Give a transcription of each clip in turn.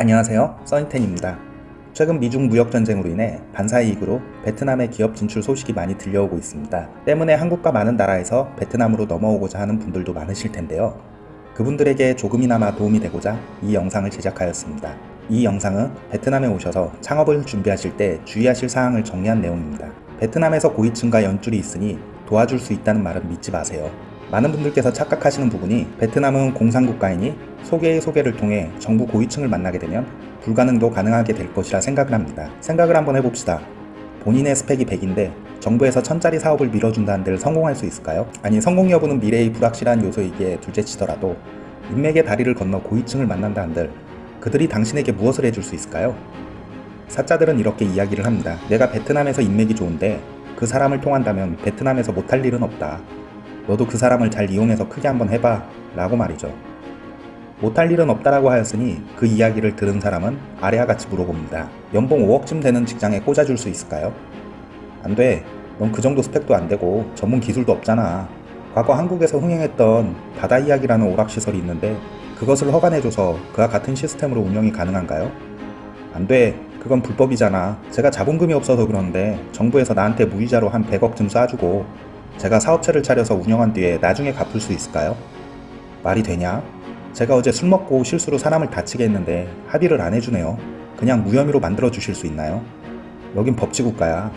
안녕하세요. 써니텐입니다. 최근 미중 무역전쟁으로 인해 반사이익으로 베트남의 기업 진출 소식이 많이 들려오고 있습니다. 때문에 한국과 많은 나라에서 베트남으로 넘어오고자 하는 분들도 많으실 텐데요. 그분들에게 조금이나마 도움이 되고자 이 영상을 제작하였습니다. 이 영상은 베트남에 오셔서 창업을 준비하실 때 주의하실 사항을 정리한 내용입니다. 베트남에서 고위층과 연줄이 있으니 도와줄 수 있다는 말은 믿지 마세요. 많은 분들께서 착각하시는 부분이 베트남은 공산국가이니 소개의 소개를 통해 정부 고위층을 만나게 되면 불가능도 가능하게 될 것이라 생각을 합니다. 생각을 한번 해봅시다. 본인의 스펙이 100인데 정부에서 천짜리 사업을 밀어준다는들 성공할 수 있을까요? 아니 성공 여부는 미래의 불확실한 요소이기에 둘째치더라도 인맥의 다리를 건너 고위층을 만난다는들 그들이 당신에게 무엇을 해줄 수 있을까요? 사자들은 이렇게 이야기를 합니다. 내가 베트남에서 인맥이 좋은데 그 사람을 통한다면 베트남에서 못할 일은 없다. 너도 그 사람을 잘 이용해서 크게 한번 해봐 라고 말이죠. 못할 일은 없다라고 하였으니 그 이야기를 들은 사람은 아래와 같이 물어봅니다. 연봉 5억쯤 되는 직장에 꽂아줄 수 있을까요? 안 돼. 넌 그 정도 스펙도 안 되고 전문 기술도 없잖아. 과거 한국에서 흥행했던 바다 이야기라는 오락시설이 있는데 그것을 허가내줘서 그와 같은 시스템으로 운영이 가능한가요? 안 돼. 그건 불법이잖아. 제가 자본금이 없어서 그런데 정부에서 나한테 무이자로 한 100억쯤 쏴주고 제가 사업체를 차려서 운영한 뒤에 나중에 갚을 수 있을까요? 말이 되냐? 제가 어제 술 먹고 실수로 사람을 다치게 했는데 합의를 안 해주네요. 그냥 무혐의로 만들어 주실 수 있나요? 여긴 법치국가야.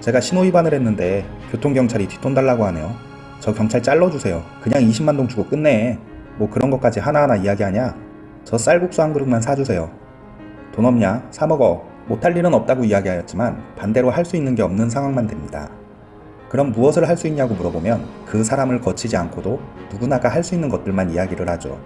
제가 신호위반을 했는데 교통경찰이 뒷돈 달라고 하네요. 저 경찰 잘라주세요. 그냥 20만동 주고 끝내. 뭐 그런 것까지 하나하나 이야기하냐? 저 쌀국수 한 그릇만 사주세요. 돈 없냐? 사 먹어. 못할 일은 없다고 이야기하였지만 반대로 할 수 있는 게 없는 상황만 됩니다. 그럼 무엇을 할 수 있냐고 물어보면 그 사람을 거치지 않고도 누구나가 할 수 있는 것들만 이야기를 하죠.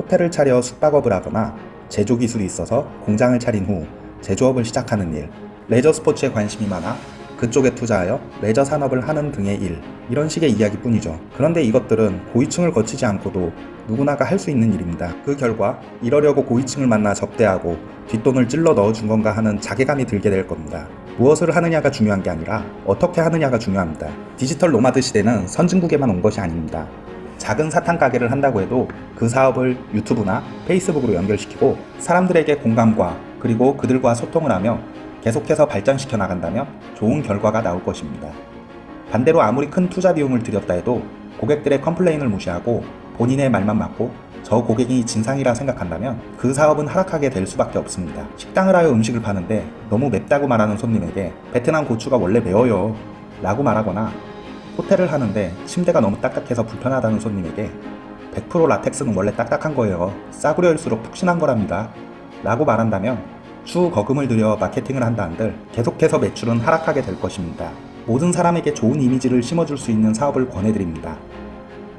호텔을 차려 숙박업을 하거나 제조 기술이 있어서 공장을 차린 후 제조업을 시작하는 일, 레저 스포츠에 관심이 많아 그쪽에 투자하여 레저 산업을 하는 등의 일, 이런 식의 이야기뿐이죠. 그런데 이것들은 고위층을 거치지 않고도 누구나가 할 수 있는 일입니다. 그 결과 이러려고 고위층을 만나 접대하고 뒷돈을 찔러 넣어준 건가 하는 자괴감이 들게 될 겁니다. 무엇을 하느냐가 중요한 게 아니라 어떻게 하느냐가 중요합니다. 디지털 nomad 시대는 선진국에만 온 것이 아닙니다. 작은 사탕 가게를 한다고 해도 그 사업을 유튜브나 페이스북으로 연결시키고 사람들에게 공감과 그리고 그들과 소통을 하며 계속해서 발전시켜 나간다면 좋은 결과가 나올 것입니다. 반대로 아무리 큰 투자 비용을 들였다 해도 고객들의 complain을 무시하고 본인의 말만 맞고 저 고객이 진상이라 생각한다면 그 사업은 하락하게 될 수밖에 없습니다. 식당을 하여 음식을 파는데 너무 맵다고 말하는 손님에게 베트남 고추가 원래 매워요 라고 말하거나 호텔을 하는데 침대가 너무 딱딱해서 불편하다는 손님에게 100% 라텍스는 원래 딱딱한 거예요. 싸구려일수록 푹신한 거랍니다. 라고 말한다면 추후 거금을 들여 마케팅을 한다 한들 계속해서 매출은 하락하게 될 것입니다. 모든 사람에게 좋은 이미지를 심어줄 수 있는 사업을 권해드립니다.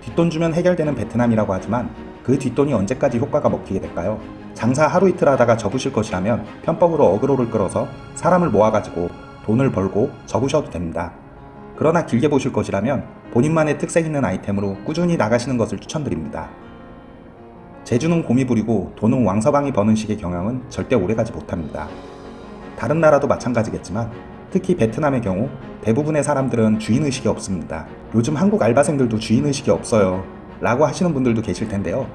뒷돈 주면 해결되는 베트남이라고 하지만 그 뒷돈이 언제까지 효과가 먹히게 될까요? 장사 하루 이틀 하다가 접으실 것이라면 편법으로 어그로를 끌어서 사람을 모아가지고 돈을 벌고 접으셔도 됩니다. 그러나 길게 보실 것이라면 본인만의 특색 있는 아이템으로 꾸준히 나가시는 것을 추천드립니다. 재주는 곰이 부리고 돈은 왕서방이 버는 식의 경영은 절대 오래가지 못합니다. 다른 나라도 마찬가지겠지만 특히 베트남의 경우 대부분의 사람들은 주인의식이 없습니다. 요즘 한국 알바생들도 주인의식이 없어요 라고 하시는 분들도 계실 텐데요.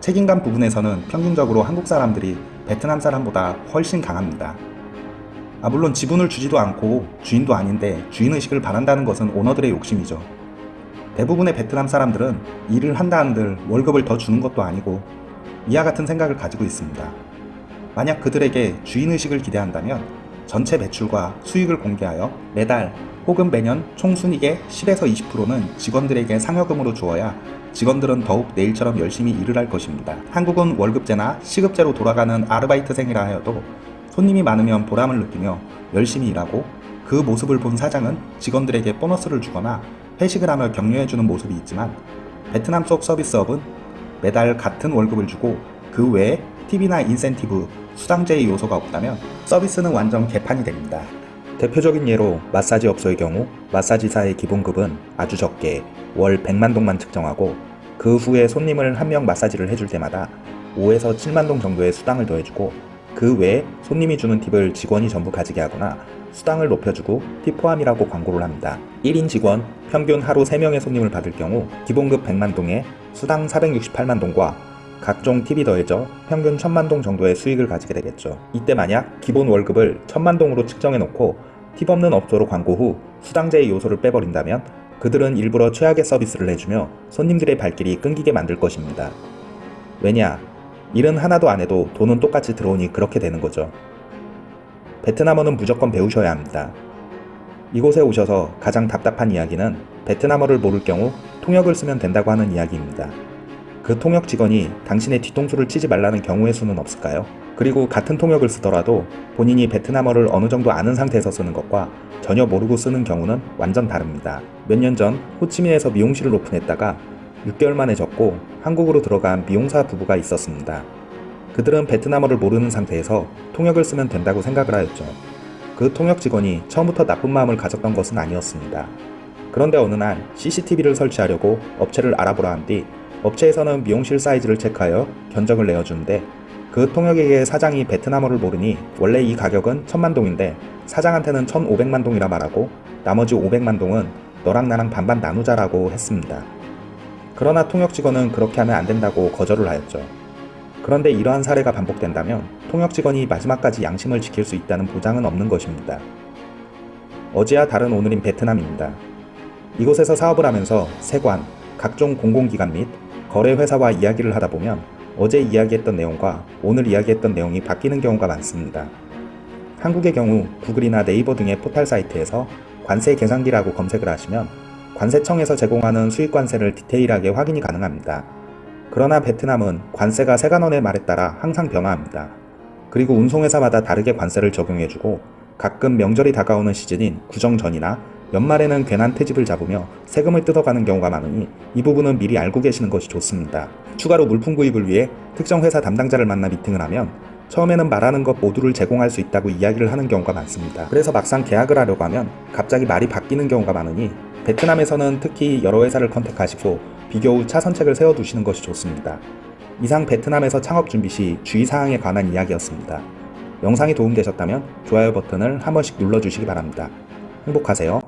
책임감 부분에서는 평균적으로 한국 사람들이 베트남 사람보다 훨씬 강합니다. 아 물론 지분을 주지도 않고 주인도 아닌데 주인의식을 바란다는 것은 오너들의 욕심이죠. 대부분의 베트남 사람들은 일을 한다 한들 월급을 더 주는 것도 아니고 이와 같은 생각을 가지고 있습니다. 만약 그들에게 주인의식을 기대한다면 전체 매출과 수익을 공개하여 매달 혹은 매년 총순익의 10에서 20%는 직원들에게 상여금으로 주어야 직원들은 더욱 내일처럼 열심히 일을 할 것입니다. 한국은 월급제나 시급제로 돌아가는 아르바이트생이라 하여도 손님이 많으면 보람을 느끼며 열심히 일하고 그 모습을 본 사장은 직원들에게 보너스를 주거나 회식을 하며 격려해주는 모습이 있지만 베트남 속 서비스업은 매달 같은 월급을 주고 그 외에 팁이나 인센티브, 수당제의 요소가 없다면 서비스는 완전 개판이 됩니다. 대표적인 예로 마사지 업소의 경우 마사지사의 기본급은 아주 적게 월 100만 동만 측정하고 그 후에 손님을 한 명 마사지를 해줄 때마다 5에서 7만 동 정도의 수당을 더해주고 그 외에 손님이 주는 팁을 직원이 전부 가지게 하거나 수당을 높여주고 팁 포함이라고 광고를 합니다. 1인 직원 평균 하루 3명의 손님을 받을 경우 기본급 100만 동에 수당 468만 동과 각종 팁이 더해져 평균 천만 동 정도의 수익을 가지게 되겠죠. 이때 만약 기본 월급을 천만 동으로 측정해 놓고 팁 없는 업소로 광고 후 수당제의 요소를 빼버린다면 그들은 일부러 최악의 서비스를 해주며 손님들의 발길이 끊기게 만들 것입니다. 왜냐? 일은 하나도 안 해도 돈은 똑같이 들어오니 그렇게 되는 거죠. 베트남어는 무조건 배우셔야 합니다. 이곳에 오셔서 가장 답답한 이야기는 베트남어를 모를 경우 통역을 쓰면 된다고 하는 이야기입니다. 그 통역 직원이 당신의 뒤통수를 치지 말라는 경우의 수는 없을까요? 그리고 같은 통역을 쓰더라도 본인이 베트남어를 어느 정도 아는 상태에서 쓰는 것과 전혀 모르고 쓰는 경우는 완전 다릅니다. 몇 년 전 호치민에서 미용실을 오픈했다가 6개월 만에 접고 한국으로 들어간 미용사 부부가 있었습니다. 그들은 베트남어를 모르는 상태에서 통역을 쓰면 된다고 생각을 하였죠. 그 통역 직원이 처음부터 나쁜 마음을 가졌던 것은 아니었습니다. 그런데 어느 날 CCTV를 설치하려고 업체를 알아보라 한 뒤 업체에서는 미용실 사이즈를 체크하여 견적을 내어주는데 그 통역에게 사장이 베트남어를 모르니 원래 이 가격은 천만 동인데 사장한테는 1500만 동이라 말하고 나머지 500만 동은 너랑 나랑 반반 나누자라고 했습니다. 그러나 통역 직원은 그렇게 하면 안 된다고 거절을 하였죠. 그런데 이러한 사례가 반복된다면 통역 직원이 마지막까지 양심을 지킬 수 있다는 보장은 없는 것입니다. 어제와 다른 오늘인 베트남입니다. 이곳에서 사업을 하면서 세관, 각종 공공기관 및 거래회사와 이야기를 하다 보면 어제 이야기했던 내용과 오늘 이야기했던 내용이 바뀌는 경우가 많습니다. 한국의 경우 구글이나 네이버 등의 포털 사이트에서 관세 계산기라고 검색을 하시면 관세청에서 제공하는 수익관세를 디테일하게 확인이 가능합니다. 그러나 베트남은 관세가 세관원의 말에 따라 항상 변화합니다. 그리고 운송회사마다 다르게 관세를 적용해주고 가끔 명절이 다가오는 시즌인 구정 전이나 연말에는 괜한 퇴집을 잡으며 세금을 뜯어가는 경우가 많으니 이 부분은 미리 알고 계시는 것이 좋습니다. 추가로 물품 구입을 위해 특정 회사 담당자를 만나 미팅을 하면 처음에는 말하는 것 모두를 제공할 수 있다고 이야기를 하는 경우가 많습니다. 그래서 막상 계약을 하려고 하면 갑자기 말이 바뀌는 경우가 많으니 베트남에서는 특히 여러 회사를 컨택하시고 비교 후 차선책을 세워두시는 것이 좋습니다. 이상 베트남에서 창업 준비 시 주의사항에 관한 이야기였습니다. 영상이 도움되셨다면 좋아요 버튼을 한 번씩 눌러주시기 바랍니다. 행복하세요.